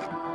Bye.